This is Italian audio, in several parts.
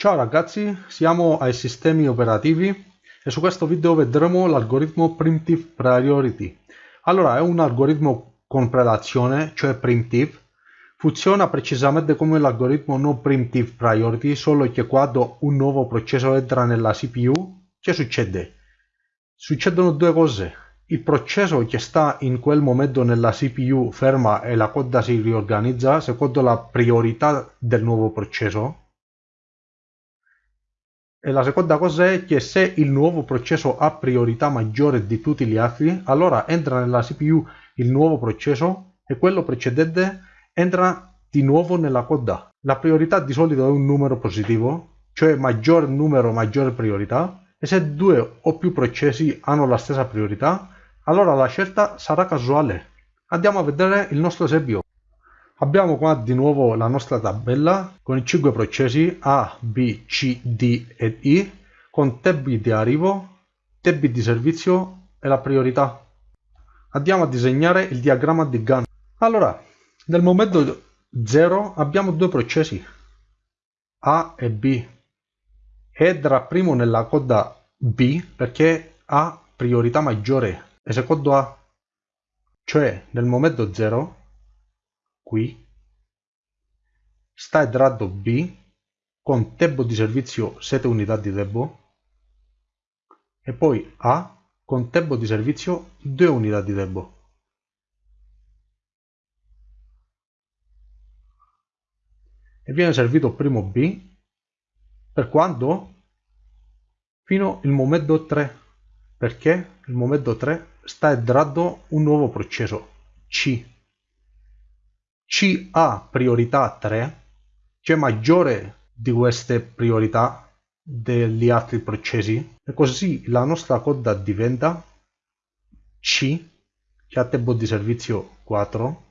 Ciao ragazzi, siamo ai sistemi operativi e su questo video vedremo l'algoritmo Primitive Priority. Allora, è un algoritmo con prelazione, cioè Primitive. Funziona precisamente come l'algoritmo non Primitive Priority, solo che quando un nuovo processo entra nella CPU, che succede? Succedono due cose. Il processo che sta in quel momento nella CPU ferma e la coda si riorganizza secondo la priorità del nuovo processo e la seconda cosa è che se il nuovo processo ha priorità maggiore di tutti gli altri, allora entra nella CPU il nuovo processo e quello precedente entra di nuovo nella coda. La priorità di solito è un numero positivo, cioè maggior numero maggiore priorità, e se due o più processi hanno la stessa priorità, allora la scelta sarà casuale. Andiamo a vedere il nostro esempio. Abbiamo qua di nuovo la nostra tabella con i 5 processi A, B, C, D ed I con tempi di arrivo, tempi di servizio e la priorità. Andiamo a disegnare il diagramma di Gantt. Allora, nel momento 0 abbiamo due processi A e B. Entra primo nella coda B perché ha priorità maggiore e secondo A. Cioè, nel momento 0 qui. Sta entrando B. Con tempo di servizio 7 unità di tempo. E poi A. Con tempo di servizio 2 unità di tempo. E viene servito primo B. Per quando? Fino il momento 3 perché? Il momento 3 sta entrando un nuovo processo. C C ha priorità 3, cioè maggiore di queste priorità degli altri processi, e così la nostra coda diventa C, che ha tempo di servizio 4,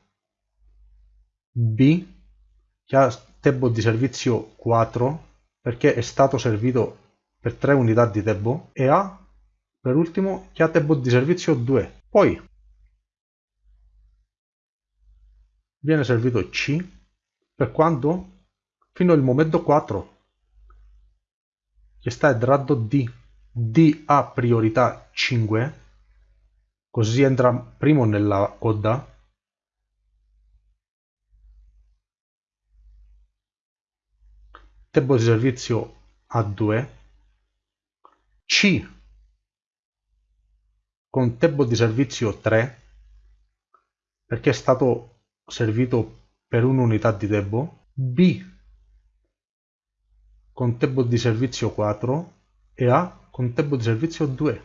B, che ha tempo di servizio 4, perché è stato servito per 3 unità di tempo, e A, per ultimo, che ha tempo di servizio 2. Poi viene servito C per quando? Fino al momento 4 che sta entrando D. D ha priorità 5 così entra primo nella coda tempo di servizio a 2 C con tempo di servizio 3 perché è stato servito per un'unità di tempo, B. Con tempo di servizio 4 e A con tempo di servizio 2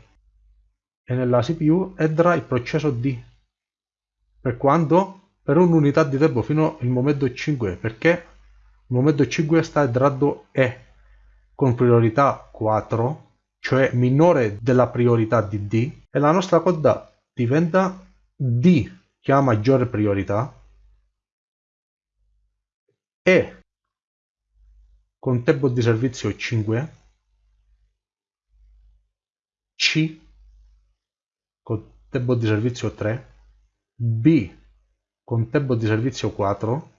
e nella CPU entra il processo D. Per quando? Per un'unità di tempo fino al momento 5 perché il momento 5 sta entrando E con priorità 4 cioè minore della priorità di D e la nostra coda diventa D che ha maggiore priorità e con tempo di servizio 5 C con tempo di servizio 3 B con tempo di servizio 4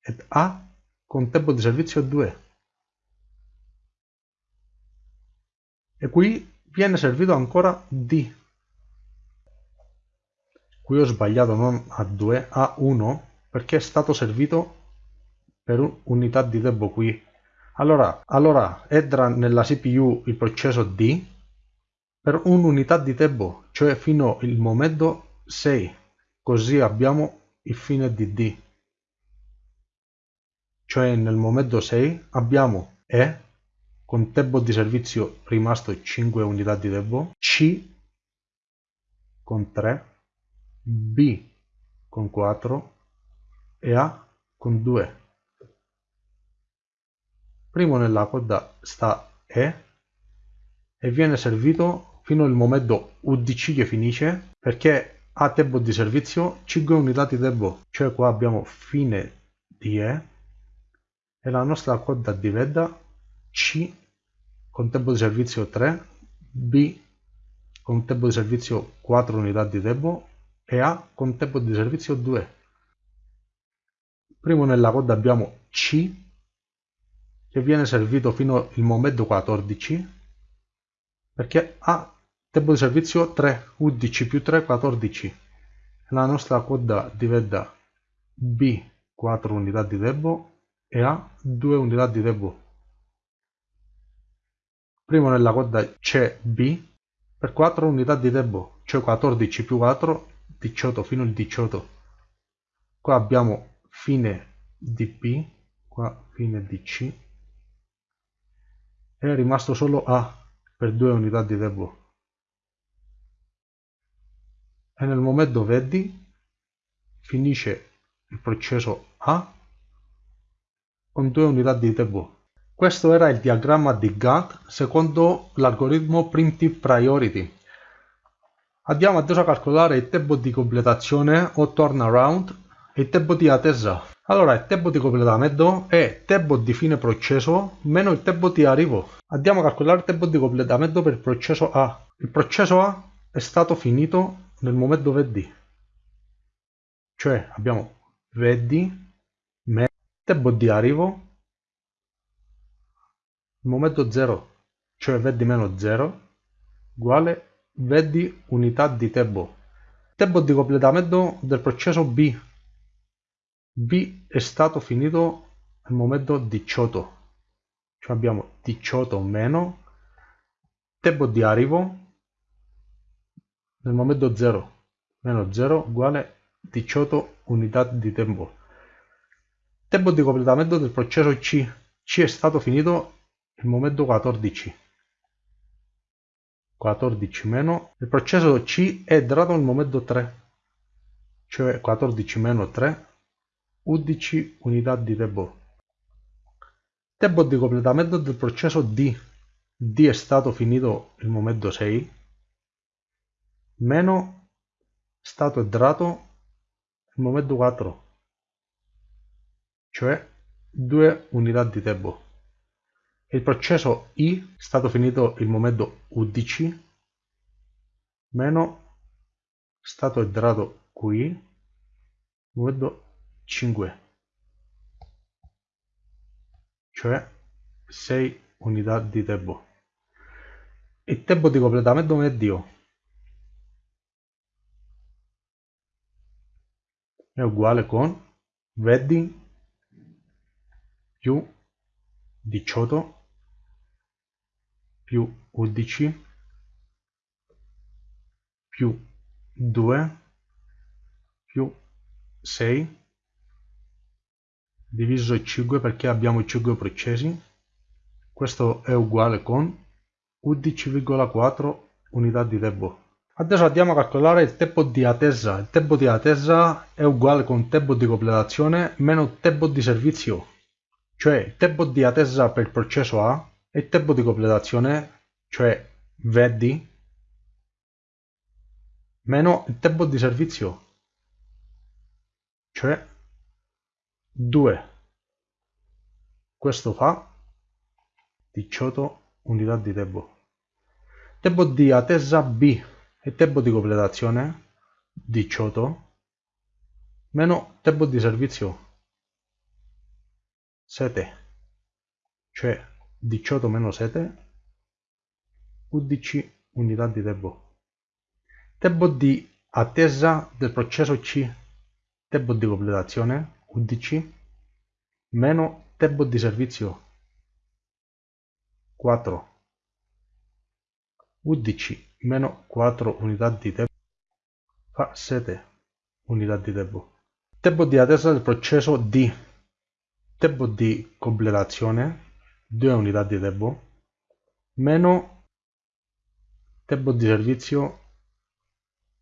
ed A con tempo di servizio 2 e qui viene servito ancora D. Qui ho sbagliato non a 2 a 1 perché è stato servito per unità di tempo qui. Allora, allora entra nella CPU il processo D per un'unità di tempo, cioè fino al momento 6. Così abbiamo il fine di D. Cioè nel momento 6 abbiamo E con tempo di servizio rimasto 5 unità di tempo, C con 3, B con 4 e A con 2 primo nella coda sta E e viene servito fino al momento UDC che finisce perché ha tempo di servizio 5 unità di tempo. Cioè qua abbiamo fine di E e la nostra coda diventa C con tempo di servizio 3 B con tempo di servizio 4 unità di tempo e A con tempo di servizio 2 primo nella coda abbiamo C che viene servito fino al momento 14 perché ha tempo di servizio 3 11 più 3 14 la nostra coda diventa B 4 unità di tempo e A 2 unità di tempo prima nella coda c'è B per 4 unità di tempo cioè 14 più 4 18 fino al 18 qua abbiamo fine di B qua fine di C è rimasto solo A per 2 unità di tempo e nel momento vedi finisce il processo A con 2 unità di tempo questo era il diagramma di Gantt secondo l'algoritmo Primitive Priority. Andiamo adesso a calcolare il tempo di completazione o turnaround e il tempo di attesa. Allora, il tempo di completamento è tempo di fine processo meno il tempo di arrivo. Andiamo a calcolare il tempo di completamento per il processo A. Il processo A è stato finito nel momento VD. Cioè abbiamo VD meno tempo di arrivo momento 0, cioè vedi meno 0, uguale vedi unità di tempo. Tempo di completamento del processo B. B è stato finito al momento 18, cioè abbiamo 18 meno. Tempo di arrivo nel momento 0 meno 0 uguale 18 unità di tempo. Tempo di completamento del processo C. C è stato finito il momento 14 14 meno. Il processo C è dato nel momento 3 cioè 14 meno 3 11 unità di tempo tempo di completamento del processo D D è stato finito il momento 6 meno stato entrato il momento 4 cioè 2 unità di tempo il processo I è stato finito il momento 11 meno stato entrato qui momento 5 cioè 6 unità di tempo il tempo di completamento medio è uguale con vedi più 18 più 11 più 2 più 6 diviso 5 perché abbiamo 5 processi. Questo è uguale con 11,4 unità di tempo. Adesso andiamo a calcolare il tempo di attesa. Il tempo di attesa è uguale con tempo di completazione meno tempo di servizio. Cioè il tempo di attesa per il processo A e il tempo di completazione, cioè VD, meno il tempo di servizio, cioè 2. Questo fa 18 unità di tempo. Tempo di attesa B e tempo di completazione 18 meno tempo di servizio 7 cioè 18 meno 7 11 unità di tempo tempo di attesa del processo C tempo di completazione 11 meno tempo di servizio 4 11 meno 4 unità di tempo fa 7 unità di tempo. Tempo di attesa del processo D tempo di completazione 2 unità di tempo meno tempo di servizio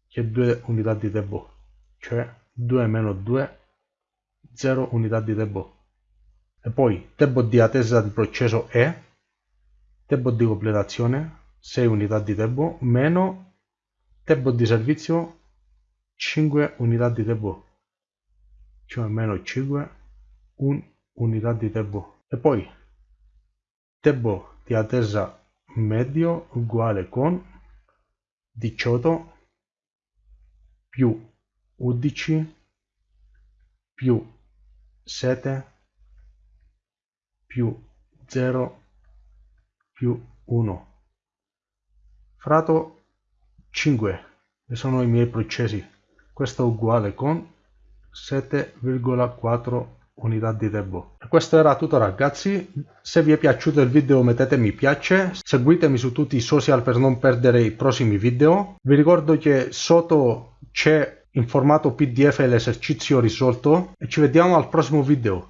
che è 2 unità di tempo cioè 2 meno 2 0 unità di tempo. E poi tempo di attesa del processo è tempo di completazione 6 unità di tempo meno tempo di servizio 5 unità di tempo. Cioè meno 5 1 unità di tempo. E poi tempo di attesa medio uguale con 18 più 11 più 7 più 0 più 1 frato 5 che sono i miei processi. Questo è uguale con 7,4 unità di tempo. E questo era tutto ragazzi. Se vi è piaciuto il video mettete mi piace. Seguitemi su tutti i social per non perdere i prossimi video. Vi ricordo che sotto c'è in formato pdf l'esercizio risolto e ci vediamo al prossimo video